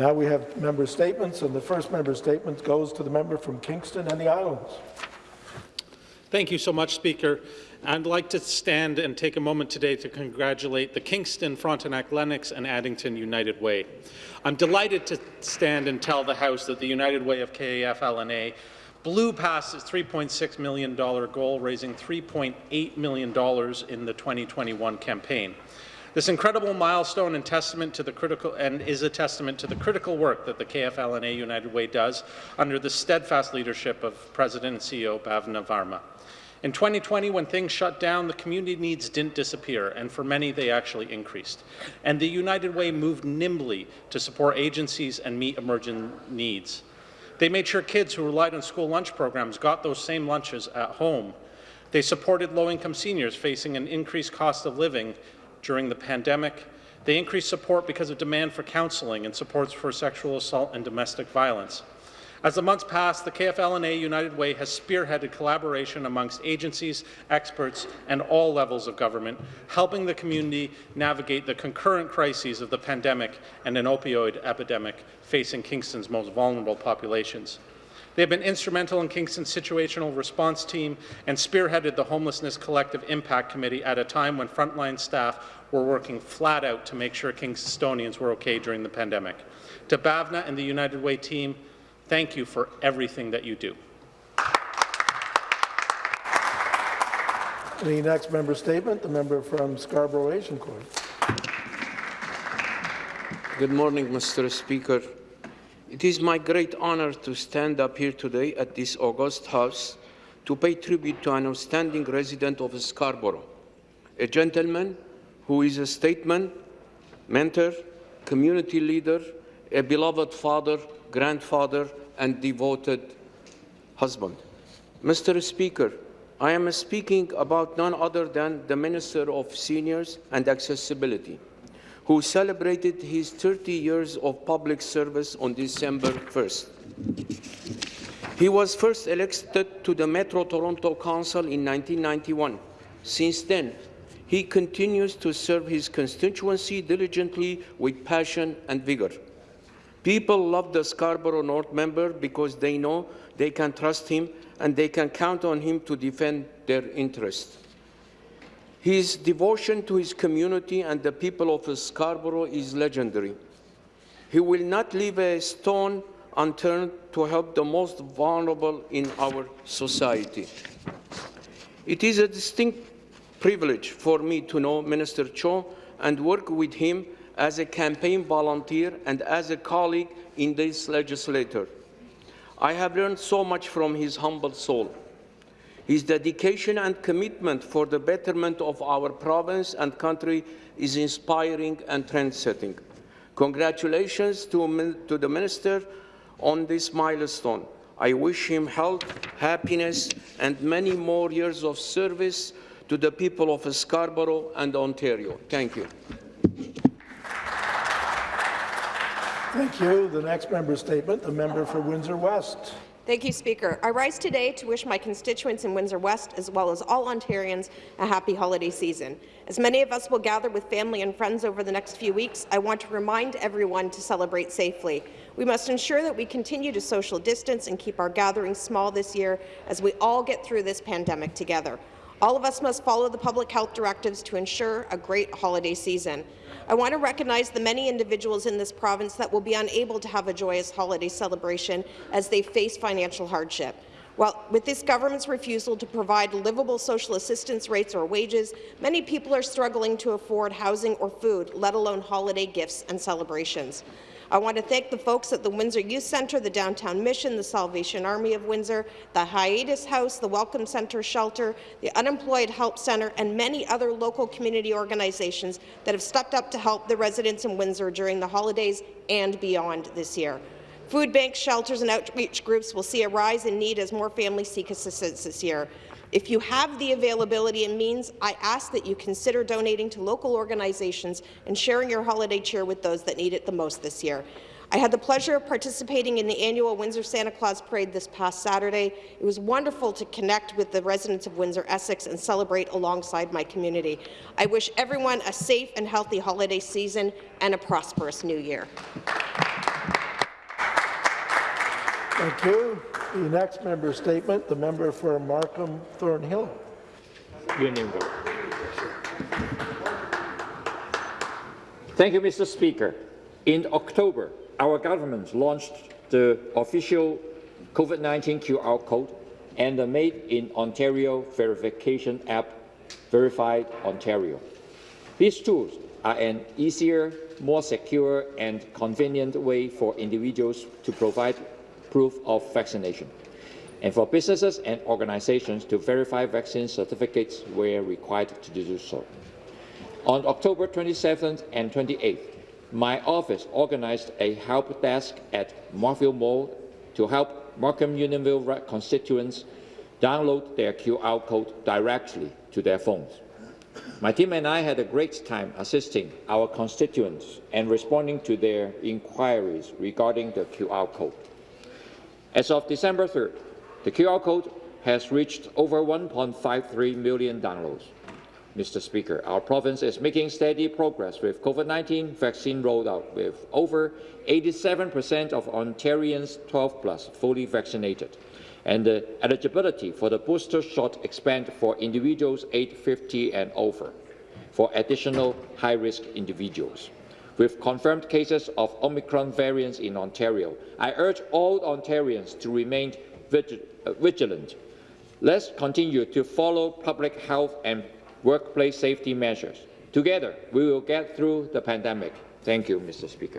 Now we have member statements, and the first member statement goes to the member from Kingston and the Islands. Thank you so much, Speaker. I'd like to stand and take a moment today to congratulate the Kingston, Frontenac Lennox and Addington United Way. I'm delighted to stand and tell the House that the United Way of KAF-LNA blew past its $3.6 million goal, raising $3.8 million in the 2021 campaign. This incredible milestone and testament to the critical and is a testament to the critical work that the KFL&A United Way does under the steadfast leadership of President and CEO Bhavna Varma. In 2020, when things shut down, the community needs didn't disappear, and for many, they actually increased. And the United Way moved nimbly to support agencies and meet emerging needs. They made sure kids who relied on school lunch programs got those same lunches at home. They supported low-income seniors facing an increased cost of living during the pandemic. They increased support because of demand for counselling and supports for sexual assault and domestic violence. As the months pass, the KFL&A United Way has spearheaded collaboration amongst agencies, experts, and all levels of government, helping the community navigate the concurrent crises of the pandemic and an opioid epidemic facing Kingston's most vulnerable populations. They have been instrumental in Kingston's situational response team and spearheaded the Homelessness Collective Impact Committee at a time when frontline staff were working flat out to make sure Kingstonians were okay during the pandemic. To Bhavna and the United Way team, Thank you for everything that you do. The next member statement, the member from Scarborough Agincourt. Good morning, Mr. Speaker. It is my great honor to stand up here today at this august house to pay tribute to an outstanding resident of Scarborough, a gentleman who is a statesman, mentor, community leader, a beloved father, grandfather, and devoted husband. Mr. Speaker, I am speaking about none other than the Minister of Seniors and Accessibility, who celebrated his 30 years of public service on December 1st. He was first elected to the Metro Toronto Council in 1991. Since then, he continues to serve his constituency diligently with passion and vigor. People love the Scarborough North member because they know they can trust him and they can count on him to defend their interests. His devotion to his community and the people of Scarborough is legendary. He will not leave a stone unturned to help the most vulnerable in our society. It is a distinct privilege for me to know Minister Cho and work with him as a campaign volunteer and as a colleague in this legislature. I have learned so much from his humble soul. His dedication and commitment for the betterment of our province and country is inspiring and trend-setting. Congratulations to, to the Minister on this milestone. I wish him health, happiness, and many more years of service to the people of Scarborough and Ontario. Thank you. Thank you. The next member statement, the member for Windsor West. Thank you, Speaker. I rise today to wish my constituents in Windsor West, as well as all Ontarians, a happy holiday season. As many of us will gather with family and friends over the next few weeks, I want to remind everyone to celebrate safely. We must ensure that we continue to social distance and keep our gatherings small this year as we all get through this pandemic together. All of us must follow the public health directives to ensure a great holiday season. I want to recognize the many individuals in this province that will be unable to have a joyous holiday celebration as they face financial hardship. Well, with this government's refusal to provide livable social assistance rates or wages, many people are struggling to afford housing or food, let alone holiday gifts and celebrations. I want to thank the folks at the Windsor Youth Centre, the Downtown Mission, the Salvation Army of Windsor, the Hiatus House, the Welcome Centre Shelter, the Unemployed Help Centre, and many other local community organizations that have stepped up to help the residents in Windsor during the holidays and beyond this year. Food banks, shelters and outreach groups will see a rise in need as more families seek assistance this year. If you have the availability and means, I ask that you consider donating to local organizations and sharing your holiday cheer with those that need it the most this year. I had the pleasure of participating in the annual Windsor Santa Claus Parade this past Saturday. It was wonderful to connect with the residents of Windsor Essex and celebrate alongside my community. I wish everyone a safe and healthy holiday season and a prosperous new year. Thank you. The next member statement, the member for Markham Thornhill. Unionville. Thank you, Mr. Speaker. In October, our government launched the official COVID-19 QR code and the Made in Ontario verification app, Verified Ontario. These tools are an easier, more secure and convenient way for individuals to provide proof of vaccination and for businesses and organizations to verify vaccine certificates where required to do so. On October 27th and 28th, my office organized a help desk at Markville Mall to help Markham Unionville constituents download their QR code directly to their phones. My team and I had a great time assisting our constituents and responding to their inquiries regarding the QR code. As of December 3rd, the QR code has reached over 1.53 million downloads. Mr. Speaker, our province is making steady progress with COVID-19 vaccine rollout, with over 87% of Ontarians 12 plus fully vaccinated, and the eligibility for the booster shot expand for individuals aged 50 and over, for additional high-risk individuals. With confirmed cases of Omicron variants in Ontario, I urge all Ontarians to remain vigilant. Let's continue to follow public health and workplace safety measures. Together, we will get through the pandemic. Thank you, Mr. Speaker.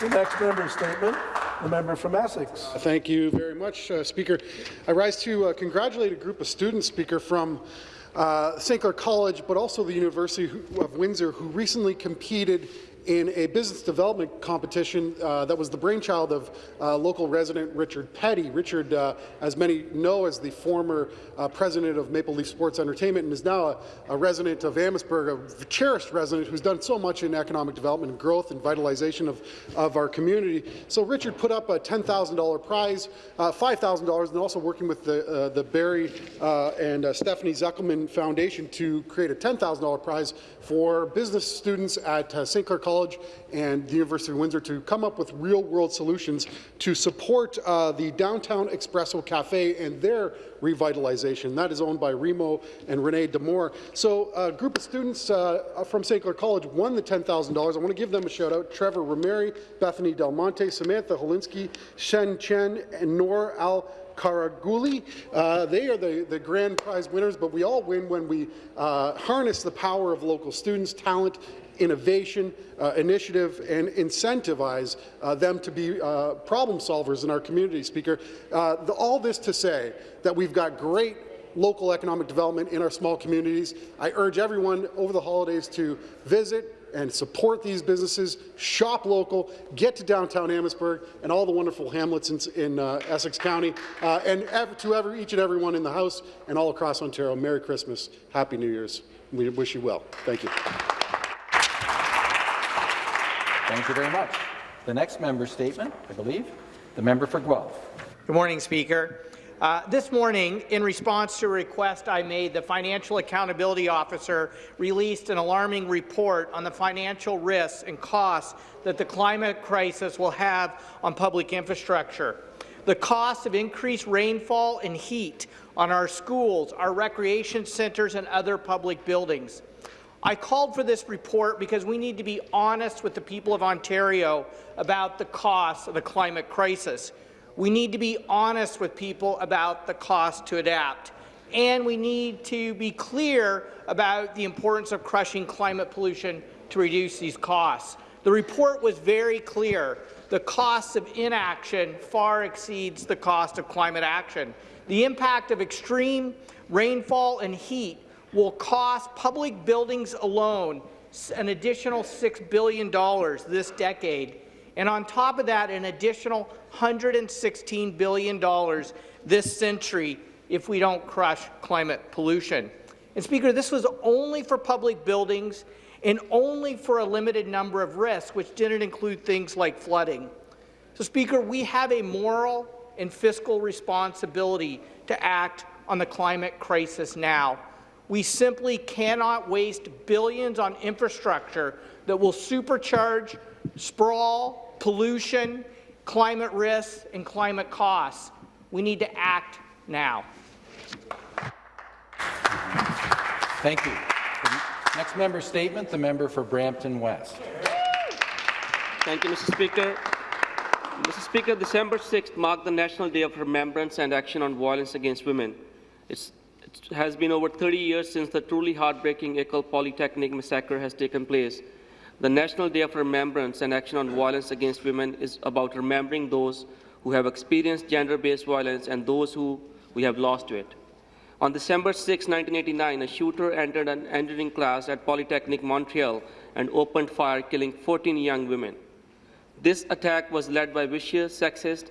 The next member statement, the member from Essex. Thank you very much, uh, Speaker. I rise to uh, congratulate a group of students, Speaker, from uh, St. Clair College, but also the University of Windsor, who recently competed in a business development competition uh, that was the brainchild of uh, local resident Richard Peddie. Richard, uh, as many know, is the former uh, president of Maple Leaf Sports Entertainment and is now a, a, resident of Amherstburg, a cherished resident who's done so much in economic development and growth and vitalization of, of our community. So Richard put up a $10,000 prize, uh, $5,000, and also working with the, uh, the Barry and Stephanie Zekelman Foundation to create a $10,000 prize for business students at St. Clair College College and the University of Windsor to come up with real-world solutions to support uh, the Downtown Espresso Cafe and their revitalization. That is owned by Remo and Renee Demore. So a group of students uh, from St. Clair College won the $10,000. I want to give them a shout out. Trevor Rameri, Bethany Del Monte, Samantha Holinsky, Shen Chen, and Nor Al Karaguli. Uh, they are the, the grand prize winners, but we all win when we uh, harness the power of local students, talent, innovation, uh, initiative, and incentivize uh, them to be uh, problem solvers in our community, Speaker. Uh, the, all this to say that we've got great local economic development in our small communities. I urge everyone over the holidays to visit and support these businesses, shop local, get to downtown Amherstburg and all the wonderful hamlets in, in uh, Essex County, uh, and ev to every, each and everyone in the House and all across Ontario, Merry Christmas, Happy New Year's. We wish you well. Thank you. Thank you very much. The next member statement, I believe, the member for Guelph. Good morning, Speaker. Uh, this morning, in response to a request I made, the Financial Accountability Officer released an alarming report on the financial risks and costs that the climate crisis will have on public infrastructure. The cost of increased rainfall and heat on our schools, our recreation centres and other public buildings. I called for this report because we need to be honest with the people of Ontario about the costs of the climate crisis. We need to be honest with people about the cost to adapt. And we need to be clear about the importance of crushing climate pollution to reduce these costs. The report was very clear. The cost of inaction far exceeds the cost of climate action. The impact of extreme rainfall and heat will cost public buildings alone an additional $6 billion this decade, and on top of that, an additional $116 billion this century if we don't crush climate pollution. And Speaker, this was only for public buildings and only for a limited number of risks, which didn't include things like flooding. So, Speaker, we have a moral and fiscal responsibility to act on the climate crisis now. We simply cannot waste billions on infrastructure that will supercharge sprawl, pollution, climate risks and climate costs. We need to act now. Thank you. Next member statement, the member for Brampton West. Thank you, Mr. Speaker. Mr. Speaker, December 6th marked the National Day of Remembrance and Action on Violence Against Women. It's, it has been over 30 years since the truly heartbreaking Ecole Polytechnic massacre has taken place. The National Day of Remembrance and Action on Violence Against Women is about remembering those who have experienced gender-based violence and those who we have lost to it. On December 6, 1989, a shooter entered an engineering class at Polytechnic Montreal and opened fire, killing 14 young women. This attack was led by vicious, sexist,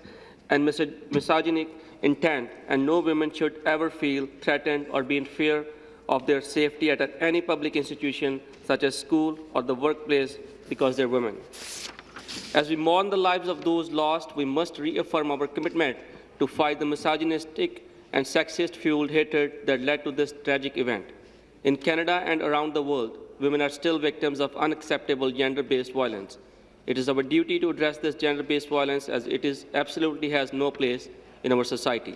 and misogynic intent, and no women should ever feel threatened or be in fear of their safety at any public institution, such as school or the workplace, because they're women. As we mourn the lives of those lost, we must reaffirm our commitment to fight the misogynistic and sexist-fueled hatred that led to this tragic event. In Canada and around the world, women are still victims of unacceptable gender-based violence. It is our duty to address this gender-based violence as it is absolutely has no place in our society.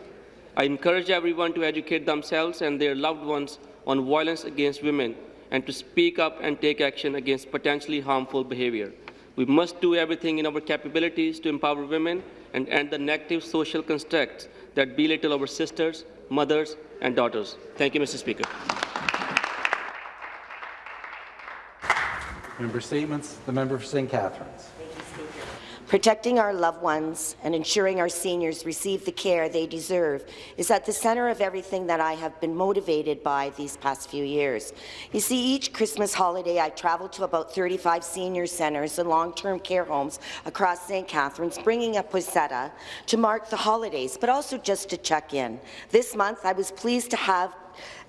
I encourage everyone to educate themselves and their loved ones on violence against women and to speak up and take action against potentially harmful behavior. We must do everything in our capabilities to empower women and end the negative social constructs that belittle our sisters, mothers, and daughters. Thank you, Mr. Speaker. Member statements. The member for St. Catharines. Protecting our loved ones and ensuring our seniors receive the care they deserve is at the centre of everything that I have been motivated by these past few years. You see, each Christmas holiday I travel to about 35 senior centres and long-term care homes across St. Catharines, bringing a poinsettia to mark the holidays, but also just to check in. This month, I was pleased to have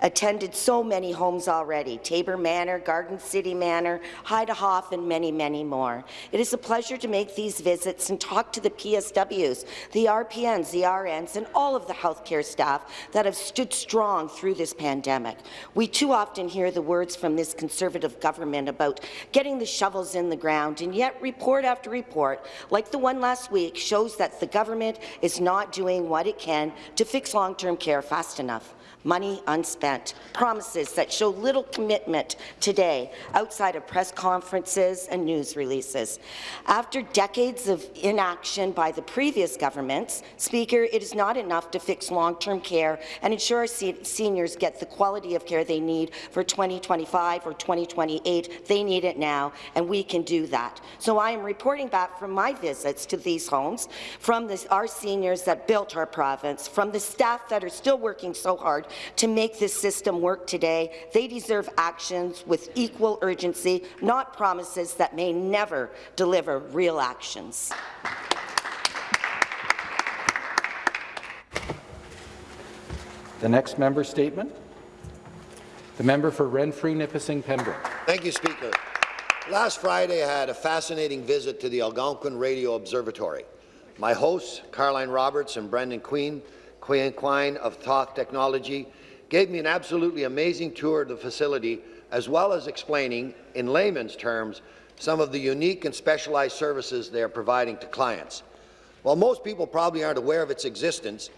attended so many homes already, Tabor Manor, Garden City Manor, Heidehof, and many, many more. It is a pleasure to make these visits and talk to the PSWs, the RPNs, the RNs, and all of the healthcare staff that have stood strong through this pandemic. We too often hear the words from this Conservative government about getting the shovels in the ground, and yet report after report, like the one last week, shows that the government is not doing what it can to fix long-term care fast enough money unspent, promises that show little commitment today outside of press conferences and news releases. After decades of inaction by the previous governments, Speaker, it is not enough to fix long-term care and ensure our se seniors get the quality of care they need for 2025 or 2028. They need it now, and we can do that. So I am reporting back from my visits to these homes, from the, our seniors that built our province, from the staff that are still working so hard to make this system work today. They deserve actions with equal urgency, not promises that may never deliver real actions. The next member statement. The member for Renfrew, Nipissing, Pembroke. Thank you, Speaker. Last Friday, I had a fascinating visit to the Algonquin Radio Observatory. My hosts, Caroline Roberts and Brendan Quine, Quine of Thoth Technology, gave me an absolutely amazing tour of the facility, as well as explaining, in layman's terms, some of the unique and specialized services they are providing to clients. While most people probably aren't aware of its existence,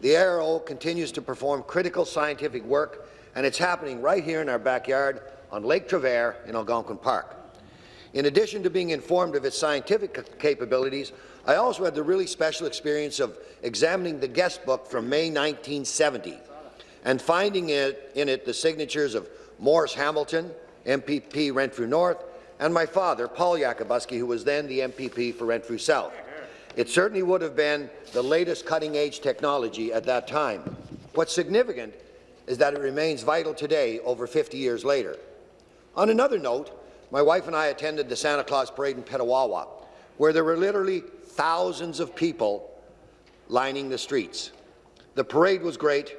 the ARO continues to perform critical scientific work, and it's happening right here in our backyard on Lake Traverse in Algonquin Park. In addition to being informed of its scientific capabilities, I also had the really special experience of examining the guest book from May 1970 and finding it, in it the signatures of Morris Hamilton, MPP Renfrew North, and my father, Paul Yakabuski, who was then the MPP for Renfrew South. It certainly would have been the latest cutting-edge technology at that time. What's significant is that it remains vital today, over 50 years later. On another note, my wife and I attended the Santa Claus Parade in Petawawa, where there were literally thousands of people lining the streets. The parade was great,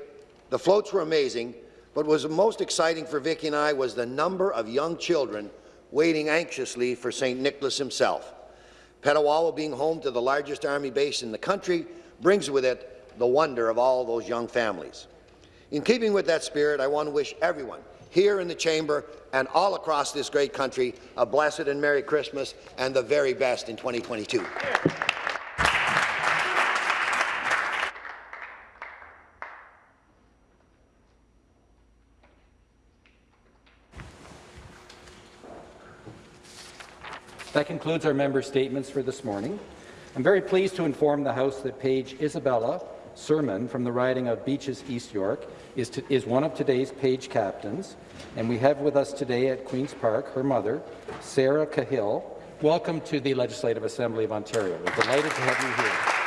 the floats were amazing, but what was most exciting for Vicki and I was the number of young children waiting anxiously for St. Nicholas himself. Petawawa being home to the largest army base in the country brings with it the wonder of all those young families. In keeping with that spirit, I want to wish everyone here in the chamber and all across this great country a blessed and Merry Christmas and the very best in 2022. That concludes our member statements for this morning. I'm very pleased to inform the House that Page Isabella Sermon from the riding of Beaches East York is, to, is one of today's Page captains, and we have with us today at Queen's Park her mother, Sarah Cahill. Welcome to the Legislative Assembly of Ontario. We're delighted to have you here.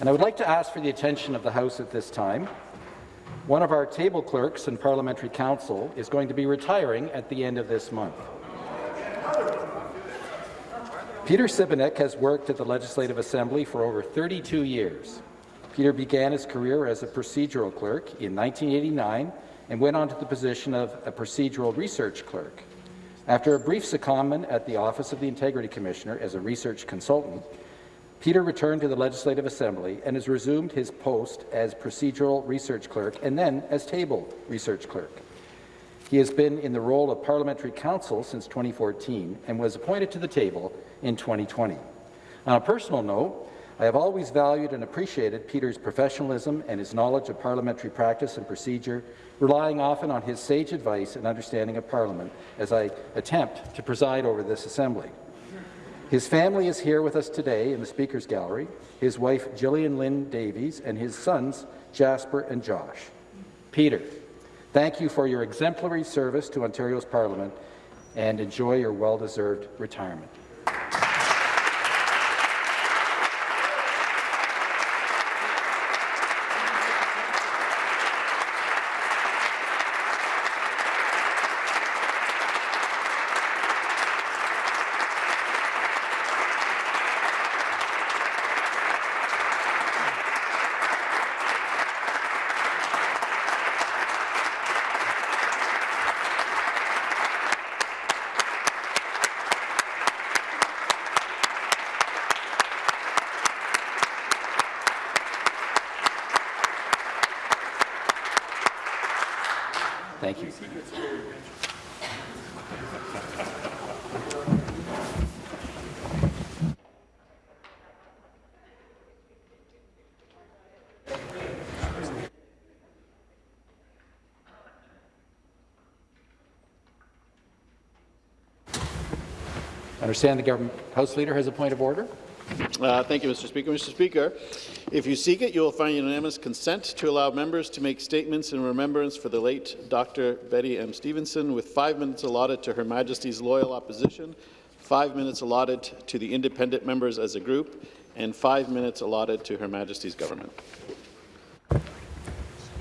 And I would like to ask for the attention of the House at this time. One of our table clerks in parliamentary Council is going to be retiring at the end of this month. Peter Sibenik has worked at the Legislative Assembly for over 32 years. Peter began his career as a procedural clerk in 1989 and went on to the position of a procedural research clerk. After a brief secondment at the Office of the Integrity Commissioner as a research consultant, Peter returned to the Legislative Assembly and has resumed his post as procedural research clerk and then as table research clerk. He has been in the role of parliamentary counsel since 2014 and was appointed to the table in 2020. On a personal note, I have always valued and appreciated Peter's professionalism and his knowledge of parliamentary practice and procedure, relying often on his sage advice and understanding of Parliament as I attempt to preside over this Assembly. His family is here with us today in the Speaker's Gallery, his wife Gillian Lynn Davies and his sons Jasper and Josh. Peter, thank you for your exemplary service to Ontario's Parliament and enjoy your well-deserved retirement. Thank you. I understand the government House Leader has a point of order. Uh, thank you, Mr. Speaker. Mr. Speaker, if you seek it, you will find unanimous consent to allow members to make statements in remembrance for the late Dr. Bette M. Stephenson, with five minutes allotted to Her Majesty's loyal opposition, five minutes allotted to the independent members as a group, and five minutes allotted to Her Majesty's government.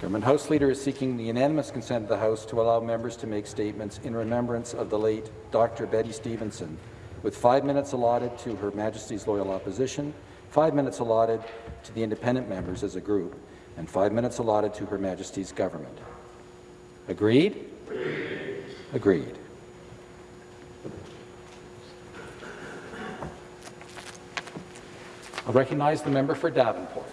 Government House Leader is seeking the unanimous consent of the House to allow members to make statements in remembrance of the late Dr. Bette Stephenson, with five minutes allotted to Her Majesty's loyal opposition, five minutes allotted to the independent members as a group, and five minutes allotted to Her Majesty's government. Agreed? Agreed. I'll recognize the member for Davenport.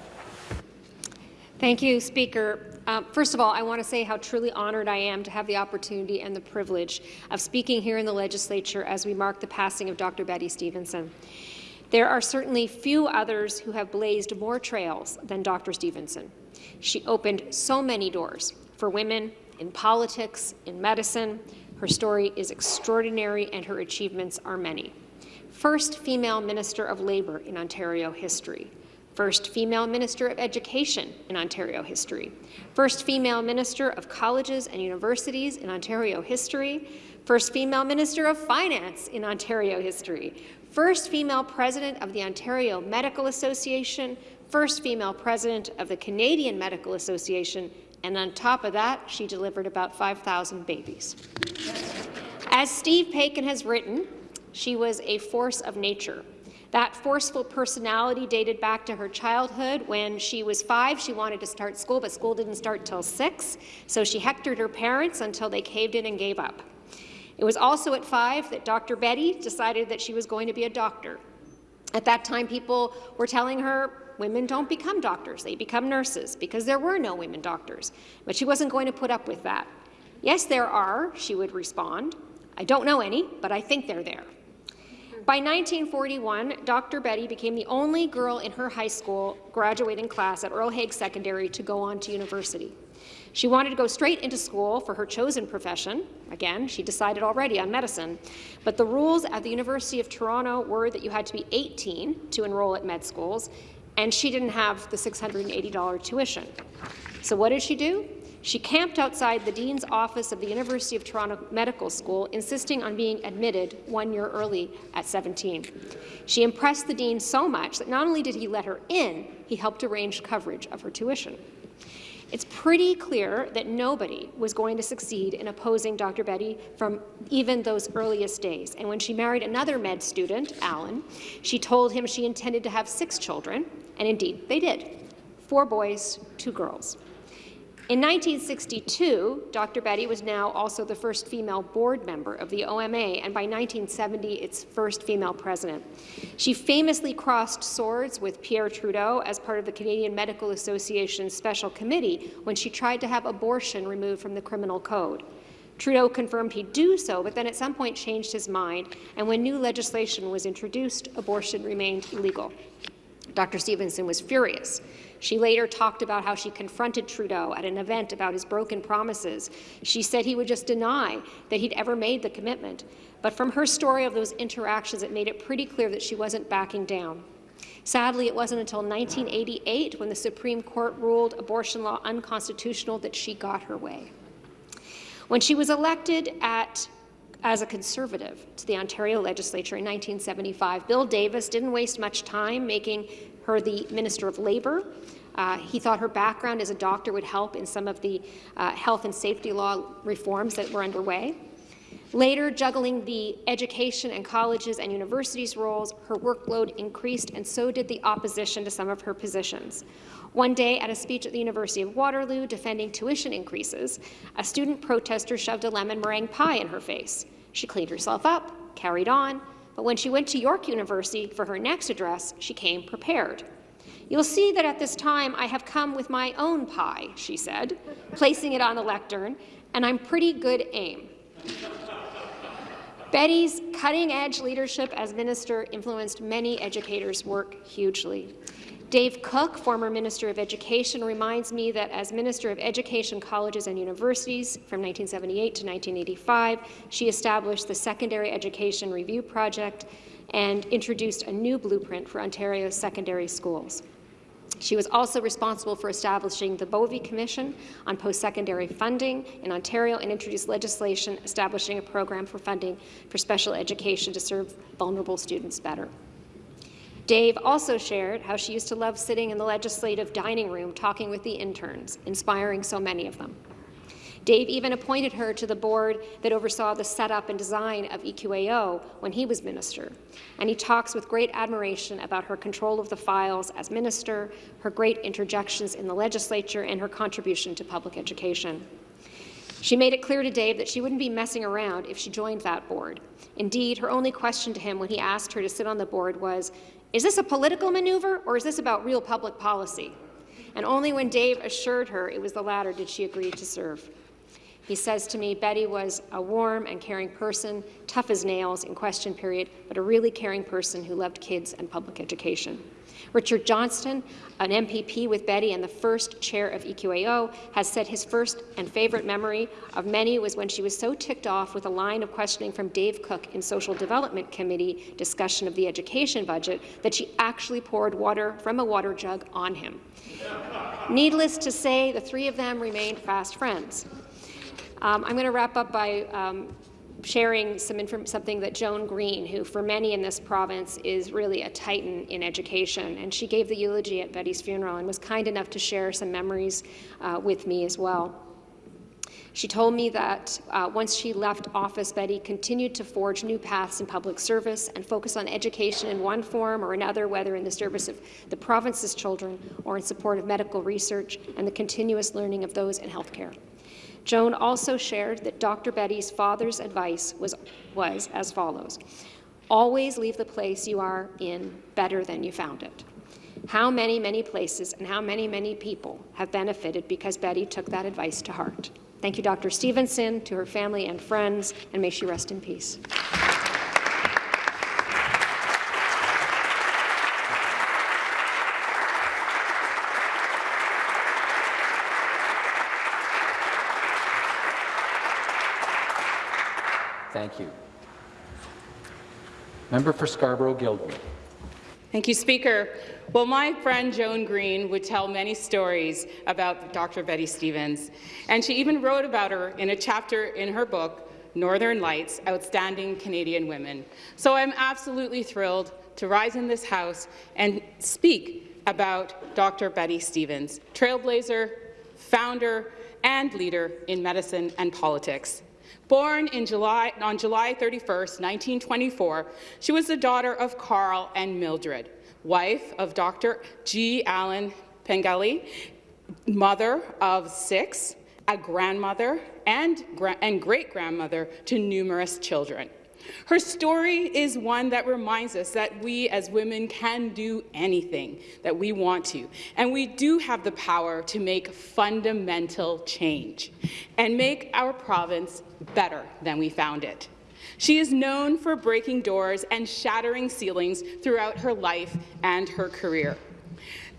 Thank you, Speaker. Uh, first of all, I want to say how truly honoured I am to have the opportunity and the privilege of speaking here in the legislature as we mark the passing of Dr. Bette Stephenson. There are certainly few others who have blazed more trails than Dr. Stephenson. She opened so many doors for women in politics, in medicine. Her story is extraordinary and her achievements are many. First female Minister of Labour in Ontario history first female Minister of Education in Ontario history, first female Minister of Colleges and Universities in Ontario history, first female Minister of Finance in Ontario history, first female President of the Ontario Medical Association, first female President of the Canadian Medical Association, and on top of that, she delivered about 5,000 babies. As Steve Paikin has written, she was a force of nature, that forceful personality dated back to her childhood. When she was five, she wanted to start school, but school didn't start till six, so she hectored her parents until they caved in and gave up. It was also at five that Dr. Bette decided that she was going to be a doctor. At that time, people were telling her women don't become doctors, they become nurses, because there were no women doctors. But she wasn't going to put up with that. Yes, there are, she would respond. I don't know any, but I think they're there. By 1941, Dr. Bette became the only girl in her high school graduating class at Earl Haig Secondary to go on to university. She wanted to go straight into school for her chosen profession. Again, she decided already on medicine. But the rules at the University of Toronto were that you had to be 18 to enroll at med schools, and she didn't have the $680 tuition. So what did she do? She camped outside the Dean's office of the University of Toronto Medical School, insisting on being admitted one year early at 17. She impressed the Dean so much that not only did he let her in, he helped arrange coverage of her tuition. It's pretty clear that nobody was going to succeed in opposing Dr. Bette from even those earliest days. And when she married another med student, Alan, she told him she intended to have six children, and indeed they did. Four boys, two girls. In 1962, Dr. Bette was now also the first female board member of the OMA, and by 1970, its first female president. She famously crossed swords with Pierre Trudeau as part of the Canadian Medical Association's special committee when she tried to have abortion removed from the criminal code. Trudeau confirmed he'd do so, but then at some point changed his mind, and when new legislation was introduced, abortion remained illegal. Dr. Stephenson was furious. She later talked about how she confronted Trudeau at an event about his broken promises. She said he would just deny that he'd ever made the commitment. But from her story of those interactions, it made it pretty clear that she wasn't backing down. Sadly, it wasn't until 1988, when the Supreme Court ruled abortion law unconstitutional, that she got her way. When she was elected at as a Conservative to the Ontario Legislature in 1975. Bill Davis didn't waste much time making her the Minister of Labour. Uh, he thought her background as a doctor would help in some of the uh, health and safety law reforms that were underway. Later, juggling the education and colleges and universities roles, her workload increased, and so did the opposition to some of her positions. One day, at a speech at the University of Waterloo defending tuition increases, a student protester shoved a lemon meringue pie in her face. She cleaned herself up, carried on, but when she went to York University for her next address, she came prepared. You'll see that at this time I have come with my own pie, she said, placing it on the lectern, and I'm pretty good aim. Bette's cutting-edge leadership as minister influenced many educators' work hugely. Dave Cooke, former Minister of Education, reminds me that as Minister of Education, Colleges and Universities from 1978 to 1985, she established the Secondary Education Review Project and introduced a new blueprint for Ontario's secondary schools. She was also responsible for establishing the Bovey Commission on post-secondary funding in Ontario and introduced legislation establishing a program for funding for special education to serve vulnerable students better. Dave also shared how she used to love sitting in the legislative dining room talking with the interns, inspiring so many of them. Dave even appointed her to the board that oversaw the setup and design of EQAO when he was minister, and he talks with great admiration about her control of the files as minister, her great interjections in the legislature, and her contribution to public education. She made it clear to Dave that she wouldn't be messing around if she joined that board. Indeed, her only question to him when he asked her to sit on the board was, is this a political maneuver or is this about real public policy? And only when Dave assured her it was the latter did she agree to serve. He says to me, Bette was a warm and caring person, tough as nails in question period, but a really caring person who loved kids and public education. Richard Johnston, an MPP with Bette and the first chair of EQAO, has said his first and favourite memory of many was when she was so ticked off with a line of questioning from Dave Cooke in Social Development Committee discussion of the education budget that she actually poured water from a water jug on him. Needless to say, the three of them remained fast friends. Um, I'm going to wrap up by um, sharing some something that Joan Green, who for many in this province is really a titan in education, and she gave the eulogy at Bette's funeral and was kind enough to share some memories uh, with me as well. She told me that uh, once she left office, Bette continued to forge new paths in public service and focus on education in one form or another, whether in the service of the province's children or in support of medical research and the continuous learning of those in healthcare. Joan also shared that Dr. Bette's father's advice was, was as follows. Always leave the place you are in better than you found it. How many, many places and how many, many people have benefited because Bette took that advice to heart. Thank you, Dr. Stephenson, to her family and friends, and may she rest in peace. Thank you. Member for Scarborough-Guildwood. Thank you, Speaker. Well, my friend Joan Green would tell many stories about Dr. Bette Stevens, and she even wrote about her in a chapter in her book, Northern Lights, Outstanding Canadian Women. So I'm absolutely thrilled to rise in this House and speak about Dr. Bette Stevens, trailblazer, founder, and leader in medicine and politics. Born in July, on July 31, 1924, she was the daughter of Carl and Mildred, wife of Dr. G. Allen Pengelly, mother of six, a grandmother and, gra and great-grandmother to numerous children. Her story is one that reminds us that we as women can do anything that we want to, and we do have the power to make fundamental change and make our province better than we found it. She is known for breaking doors and shattering ceilings throughout her life and her career.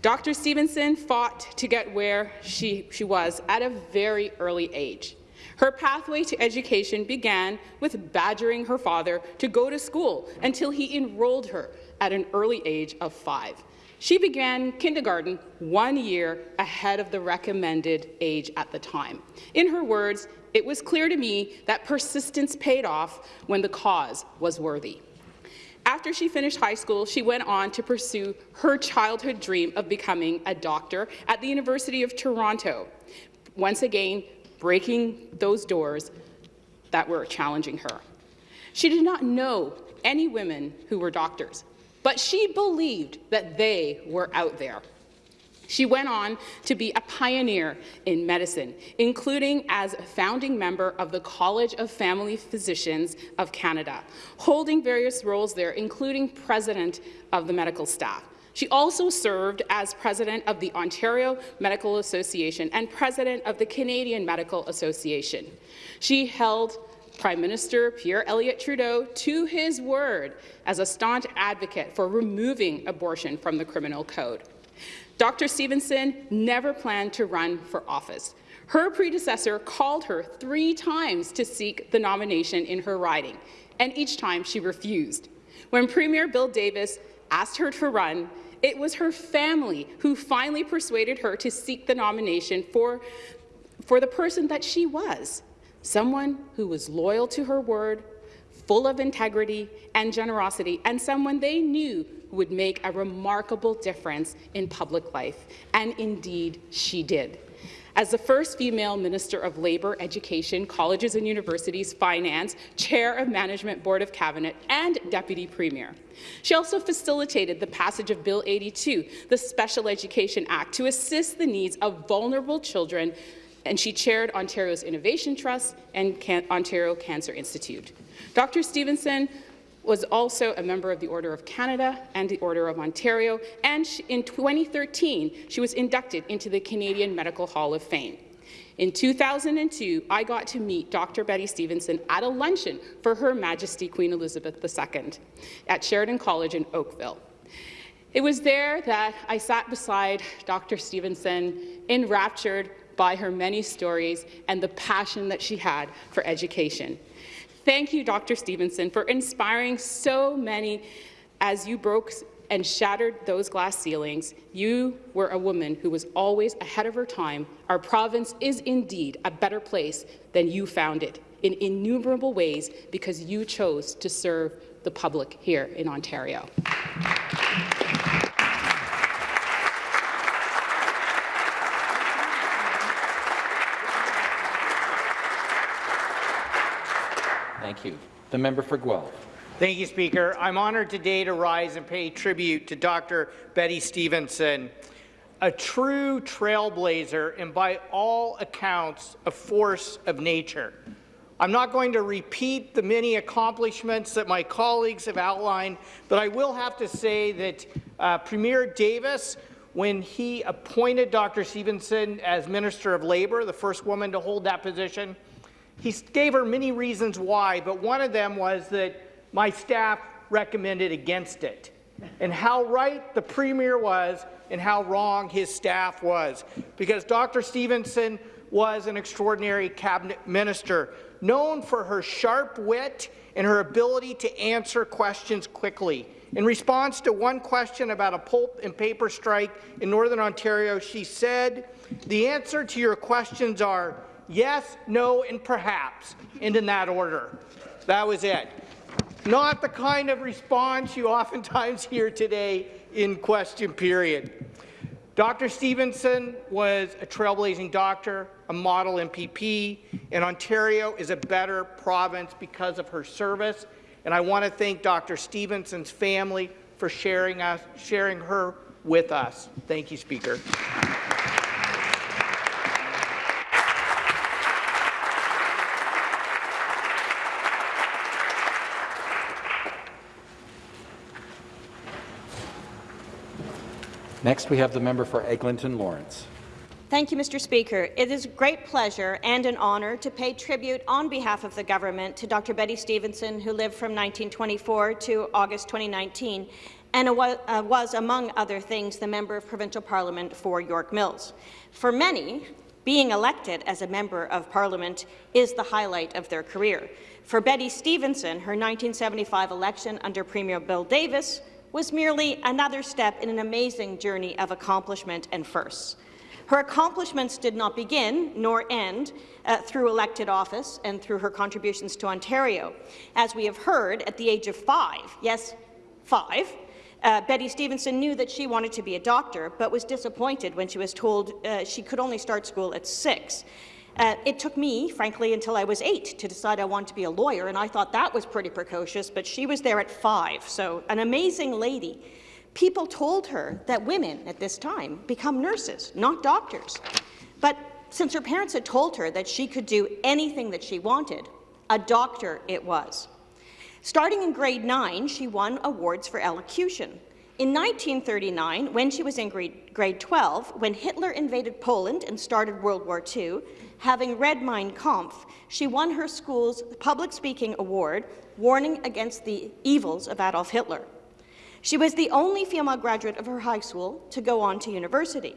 Dr. Stephenson fought to get where she, she was at a very early age. Her pathway to education began with badgering her father to go to school until he enrolled her at an early age of five. She began kindergarten one year ahead of the recommended age at the time. In her words, it was clear to me that persistence paid off when the cause was worthy. After she finished high school, she went on to pursue her childhood dream of becoming a doctor at the University of Toronto. Once again, breaking those doors that were challenging her. She did not know any women who were doctors, but she believed that they were out there. She went on to be a pioneer in medicine, including as a founding member of the College of Family Physicians of Canada, holding various roles there, including president of the medical staff. She also served as president of the Ontario Medical Association and president of the Canadian Medical Association. She held Prime Minister Pierre Elliott Trudeau to his word as a staunch advocate for removing abortion from the criminal code. Dr. Stephenson never planned to run for office. Her predecessor called her three times to seek the nomination in her riding, and each time she refused. When Premier Bill Davis asked her to run, it was her family who finally persuaded her to seek the nomination for, for the person that she was, someone who was loyal to her word, full of integrity and generosity, and someone they knew who would make a remarkable difference in public life. And indeed, she did. As the first female Minister of Labour, Education, Colleges and Universities, Finance, Chair of Management Board of Cabinet, and Deputy Premier. She also facilitated the passage of Bill 82, the Special Education Act, to assist the needs of vulnerable children, and she chaired Ontario's Innovation Trust and Can Ontario Cancer Institute. Dr. Stephenson was also a member of the Order of Canada and the Order of Ontario, and in 2013, she was inducted into the Canadian Medical Hall of Fame. In 2002, I got to meet Dr. Bette Stephenson at a luncheon for Her Majesty Queen Elizabeth II at Sheridan College in Oakville. It was there that I sat beside Dr. Stephenson, enraptured by her many stories and the passion that she had for education. Thank you, Dr. Stephenson, for inspiring so many as you broke and shattered those glass ceilings. You were a woman who was always ahead of her time. Our province is indeed a better place than you found it in innumerable ways because you chose to serve the public here in Ontario. Thank you. The member for Guelph. Thank you, Speaker. I'm honoured today to rise and pay tribute to Dr. Bette Stephenson, a true trailblazer and by all accounts a force of nature. I'm not going to repeat the many accomplishments that my colleagues have outlined, but I will have to say that uh, Premier Davis, when he appointed Dr. Stephenson as Minister of Labour, the first woman to hold that position, he gave her many reasons why, but one of them was that my staff recommended against it. And how right the Premier was and how wrong his staff was, because Dr. Stephenson was an extraordinary cabinet minister, known for her sharp wit and her ability to answer questions quickly. In response to one question about a pulp and paper strike in Northern Ontario, she said, the answer to your questions are yes, no, and perhaps, and in that order. That was it. Not the kind of response you oftentimes hear today in question period. Dr. Stephenson was a trailblazing doctor, a model MPP, and Ontario is a better province because of her service. And I want to thank Dr. Stephenson's family for sharing, us, sharing her with us. Thank you, Speaker. Next, we have the member for Eglinton Lawrence. Thank you, Mr. Speaker. It is a great pleasure and an honour to pay tribute on behalf of the government to Dr. Bette Stephenson, who lived from 1924 to August 2019 and uh, was, among other things, the Member of Provincial Parliament for York Mills. For many, being elected as a Member of Parliament is the highlight of their career. For Bette Stephenson, her 1975 election under Premier Bill Davis was merely another step in an amazing journey of accomplishment and firsts. Her accomplishments did not begin nor end uh, through elected office and through her contributions to Ontario. As we have heard, at the age of five, yes, five, uh, Bette Stephenson knew that she wanted to be a doctor, but was disappointed when she was told uh, she could only start school at six. Uh, it took me, frankly, until I was eight to decide I wanted to be a lawyer, and I thought that was pretty precocious, but she was there at five, so an amazing lady. People told her that women at this time become nurses, not doctors. But since her parents had told her that she could do anything that she wanted, a doctor it was. Starting in grade 9, she won awards for elocution. In 1939, when she was in grade, grade 12, when Hitler invaded Poland and started World War II, having read Mein Kampf, she won her school's public speaking award, warning against the evils of Adolf Hitler. She was the only female graduate of her high school to go on to university.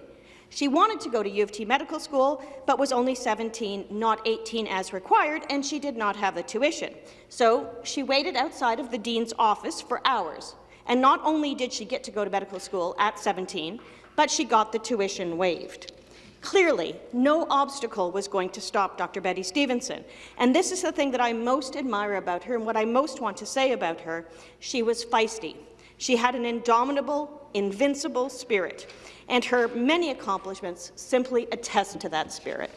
She wanted to go to U of T Medical School, but was only 17, not 18 as required, and she did not have the tuition. So she waited outside of the dean's office for hours. And not only did she get to go to medical school at 17, but she got the tuition waived. Clearly, no obstacle was going to stop Dr. Bette Stephenson. And this is the thing that I most admire about her and what I most want to say about her. She was feisty. She had an indomitable, invincible spirit, and her many accomplishments simply attest to that spirit.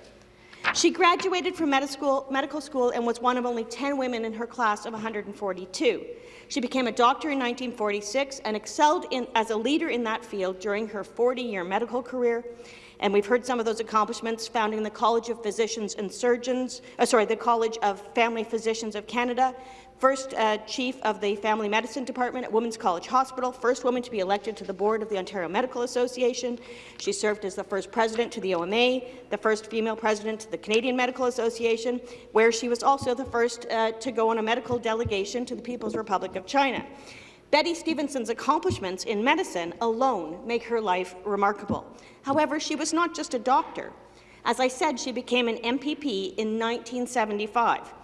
She graduated from medical school and was one of only 10 women in her class of 142. She became a doctor in 1946 and excelled in, as a leader in that field during her 40-year medical career and we've heard some of those accomplishments, founding the College of Physicians and Surgeons, uh, sorry, the College of Family Physicians of Canada, first uh, chief of the Family Medicine Department at Women's College Hospital, first woman to be elected to the board of the Ontario Medical Association. She served as the first president to the OMA, the first female president to the Canadian Medical Association, where she was also the first uh, to go on a medical delegation to the People's Republic of China. Bette Stephenson's accomplishments in medicine alone make her life remarkable. However, she was not just a doctor. As I said, she became an MPP in 1975.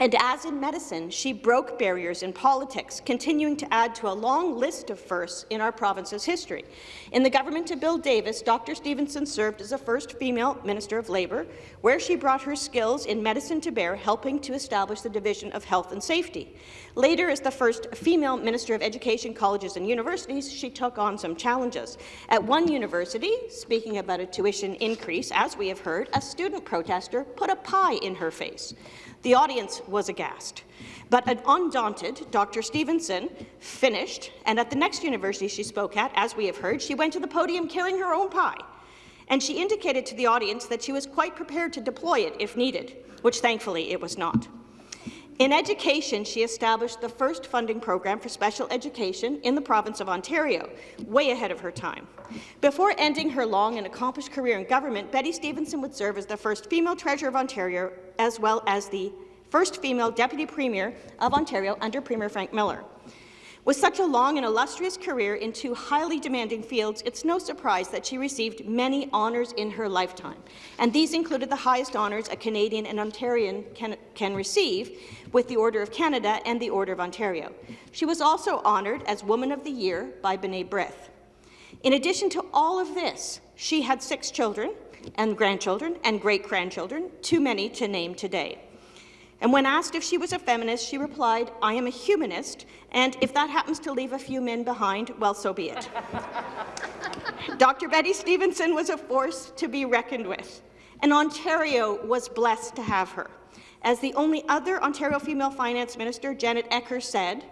And as in medicine, she broke barriers in politics, continuing to add to a long list of firsts in our province's history. In the government of Bill Davis, Dr. Stephenson served as the first female Minister of Labour, where she brought her skills in medicine to bear, helping to establish the Division of Health and Safety. Later, as the first female Minister of Education, Colleges and Universities, she took on some challenges. At one university, speaking about a tuition increase, as we have heard, a student protester put a pie in her face. The audience was aghast. But an undaunted Dr. Stephenson finished, and at the next university she spoke at, as we have heard, she went to the podium carrying her own pie. And she indicated to the audience that she was quite prepared to deploy it if needed, which thankfully it was not. In education, she established the first funding program for special education in the province of Ontario, way ahead of her time. Before ending her long and accomplished career in government, Bette Stephenson would serve as the first female Treasurer of Ontario, as well as the first female Deputy Premier of Ontario under Premier Frank Miller. With such a long and illustrious career in two highly demanding fields, it's no surprise that she received many honours in her lifetime. And these included the highest honours a Canadian and Ontarian can, can receive, with the Order of Canada and the Order of Ontario. She was also honoured as Woman of the Year by B'nai B'rith. In addition to all of this, she had six children and grandchildren and great-grandchildren, too many to name today. And when asked if she was a feminist, she replied, I am a humanist, and if that happens to leave a few men behind, well, so be it. Dr. Bette Stephenson was a force to be reckoned with, and Ontario was blessed to have her. As the only other Ontario female finance minister, Janet Ecker said,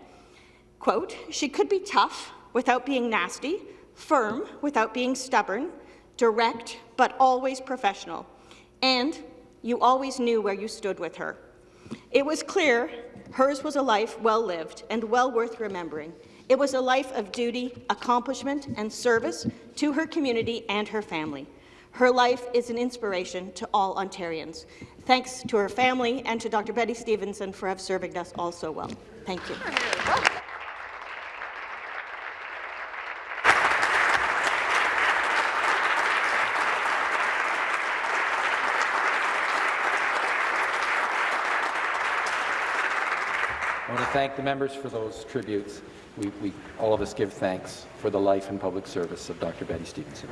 quote, she could be tough without being nasty, firm without being stubborn, direct but always professional, and you always knew where you stood with her. It was clear hers was a life well lived and well worth remembering. It was a life of duty, accomplishment, and service to her community and her family. Her life is an inspiration to all Ontarians. Thanks to her family and to Dr. Bette Stephenson for serving us all so well. Thank you. Thank the members for those tributes. We, we, all of us give thanks for the life and public service of Dr. Bette Stephenson.